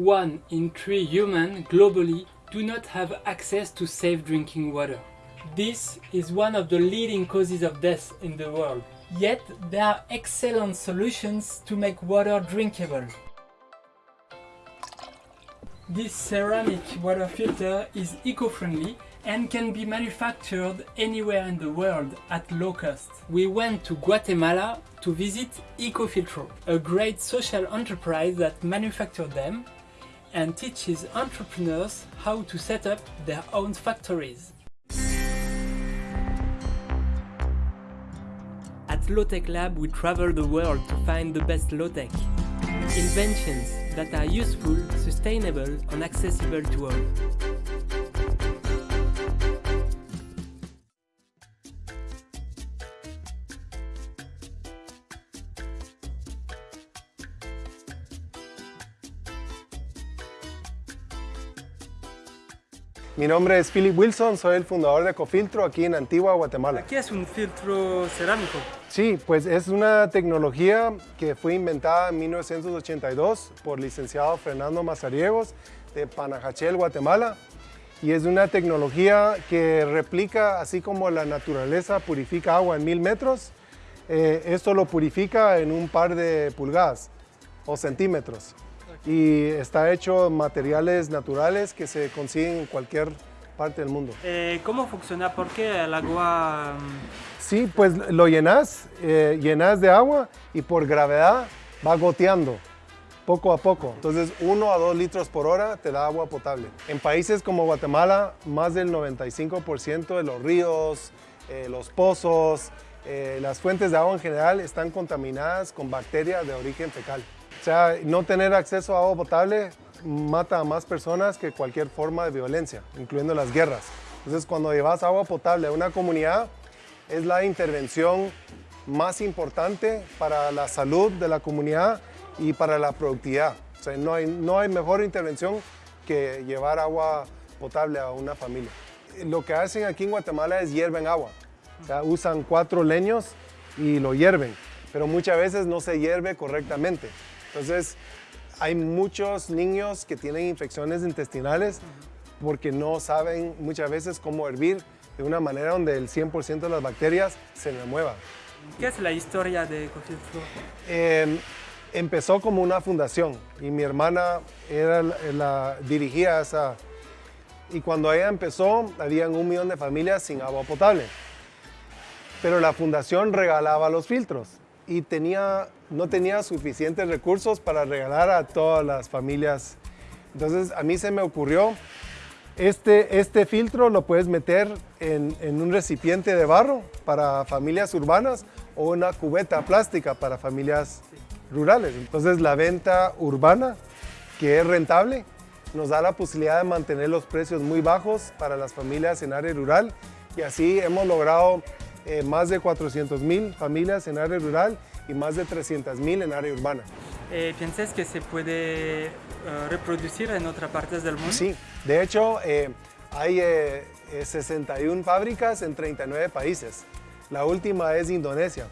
One in three humans globally do not have access to safe drinking water. This is one of the leading causes of death in the world. Yet there are excellent solutions to make water drinkable. This ceramic water filter is eco-friendly and can be manufactured anywhere in the world at low cost. We went to Guatemala to visit Ecofiltro, a great social enterprise that manufactures them and teaches entrepreneurs how to set up their own factories. At Lowtech Lab we travel the world to find the best low-tech. Inventions that are useful, sustainable and accessible to all. Mi nombre es Philip Wilson, soy el fundador de Ecofiltro aquí en Antigua, Guatemala. ¿Qué es un filtro cerámico? Sí, pues es una tecnología que fue inventada en 1982 por licenciado Fernando Mazariegos de Panajachel, Guatemala. Y es una tecnología que replica, así como la naturaleza purifica agua en mil metros, eh, esto lo purifica en un par de pulgadas o centímetros y está hecho de materiales naturales que se consiguen en cualquier parte del mundo. Eh, ¿Cómo funciona? ¿Por qué el agua...? Mm? Sí, pues lo llenas, eh, llenas de agua y por gravedad va goteando poco a poco. Entonces, 1 a 2 litros por hora te da agua potable. En países como Guatemala, más del 95% de los ríos, eh, los pozos, las fuentes de agua en general están contaminadas con bacterias de origen fecal. O sea, no tener acceso a agua potable mata a más personas que cualquier forma de violencia, incluyendo las guerras. Entonces, cuando llevas agua potable a una comunidad, es la intervención más importante para la salud de la comunidad y para la productividad. O sea, no hay, no hay mejor intervención que llevar agua potable a una familia. Lo que hacen aquí en Guatemala es hierven agua. Usan cuatro leños y lo hierven, pero muchas veces no se hierve correctamente. Entonces, hay muchos niños que tienen infecciones intestinales porque no saben muchas veces cómo hervir de una manera donde el 100% de las bacterias se remuevan. ¿Qué es la historia de Ecofiltro? Em, empezó como una fundación y mi hermana era la, dirigía esa... Y cuando ella empezó, habían un millón de familias sin agua potable. Pero la fundación regalaba los filtros y tenía, no tenía suficientes recursos para regalar a todas las familias. Entonces a mí se me ocurrió, este, este filtro lo puedes meter en, en un recipiente de barro para familias urbanas o una cubeta plástica para familias rurales. Entonces la venta urbana, que es rentable, nos da la posibilidad de mantener los precios muy bajos para las familias en área rural y así hemos logrado eh, más de 400 mil familias en área rural y más de 300 mil en área urbana. Eh, ¿Piensas que se puede eh, reproducir en otras partes del mundo? Sí, de hecho hay 61 fábricas en 39 países. La última es Indonesia.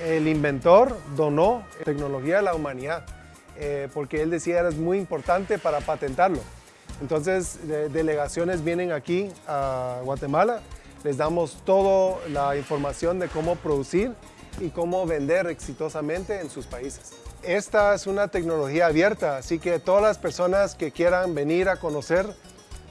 El inventor donó tecnología a la humanidad porque él decía que era muy importante para patentarlo. Entonces, delegaciones vienen aquí a Guatemala les damos toda la información de cómo producir y cómo vender exitosamente en sus países. Esta es una tecnología abierta, así que todas las personas que quieran venir a conocer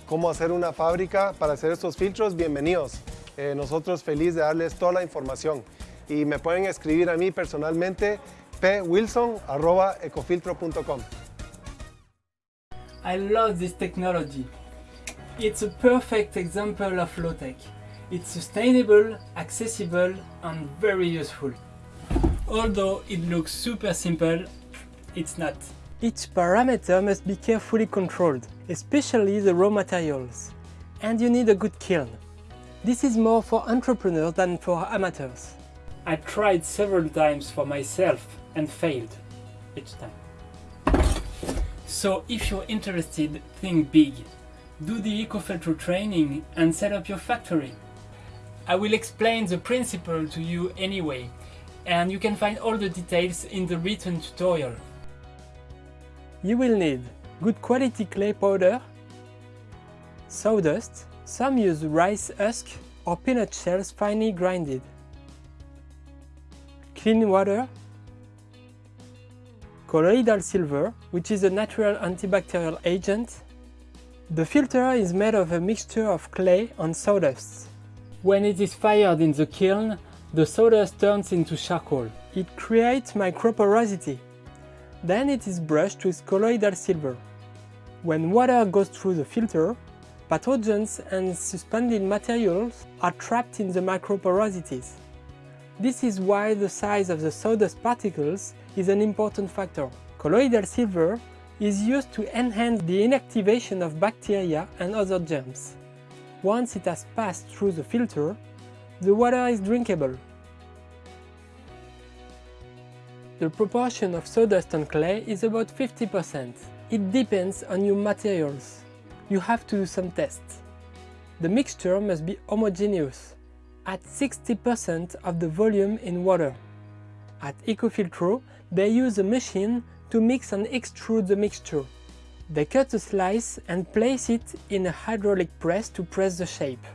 cómo hacer una fábrica para hacer estos filtros, bienvenidos. Eh, nosotros felices de darles toda la información. Y me pueden escribir a mí personalmente pwilson.ecofiltro.com I love this technology. It's a perfect example of low-tech. It's sustainable, accessible and very useful. Although it looks super simple, it's not. Each parameter must be carefully controlled, especially the raw materials. And you need a good kiln. This is more for entrepreneurs than for amateurs. I tried several times for myself and failed each time. So if you're interested, think big. Do the EcoFiltro training and set up your factory. I will explain the principle to you anyway, and you can find all the details in the written tutorial. You will need good quality clay powder, sawdust, some use rice husk or peanut shells finely grinded, clean water, colloidal silver, which is a natural antibacterial agent. The filter is made of a mixture of clay and sawdust. When it is fired in the kiln, the sawdust turns into charcoal. It creates microporosity. Then it is brushed with colloidal silver. When water goes through the filter, pathogens and suspended materials are trapped in the microporosities. This is why the size of the sawdust particles is an important factor. Colloidal silver is used to enhance the inactivation of bacteria and other germs. Once it has passed through the filter, the water is drinkable. The proportion of sawdust and clay is about 50%. It depends on your materials. You have to do some tests. The mixture must be homogeneous, at 60% of the volume in water. At Ecofiltro, they use a machine to mix and extrude the mixture. They cut a slice and place it in a hydraulic press to press the shape.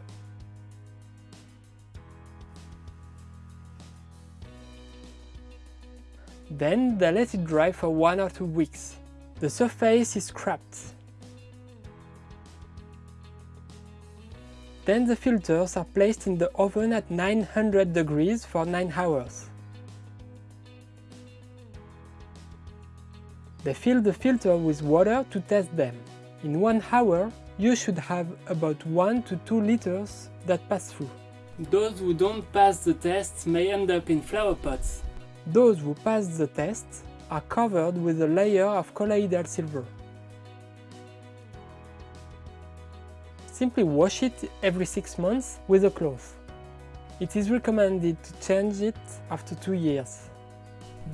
Then they let it dry for one or two weeks. The surface is scraped. Then the filters are placed in the oven at 900 degrees for 9 hours. They fill the filter with water to test them. In one hour, you should have about 1 to 2 liters that pass through. Those who don't pass the test may end up in flower pots. Those who pass the test are covered with a layer of colloidal silver. Simply wash it every 6 months with a cloth. It is recommended to change it after 2 years.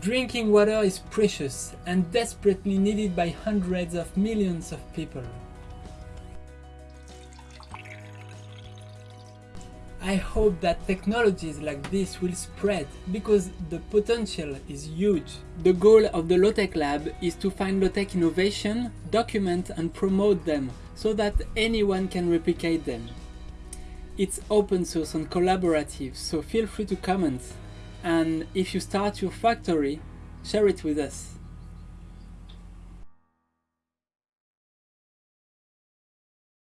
Drinking water is precious and desperately needed by hundreds of millions of people. I hope that technologies like this will spread because the potential is huge. The goal of the Lowtech Lab is to find low-tech innovation, document and promote them so that anyone can replicate them. It's open source and collaborative, so feel free to comment and if you start your factory, share it with us.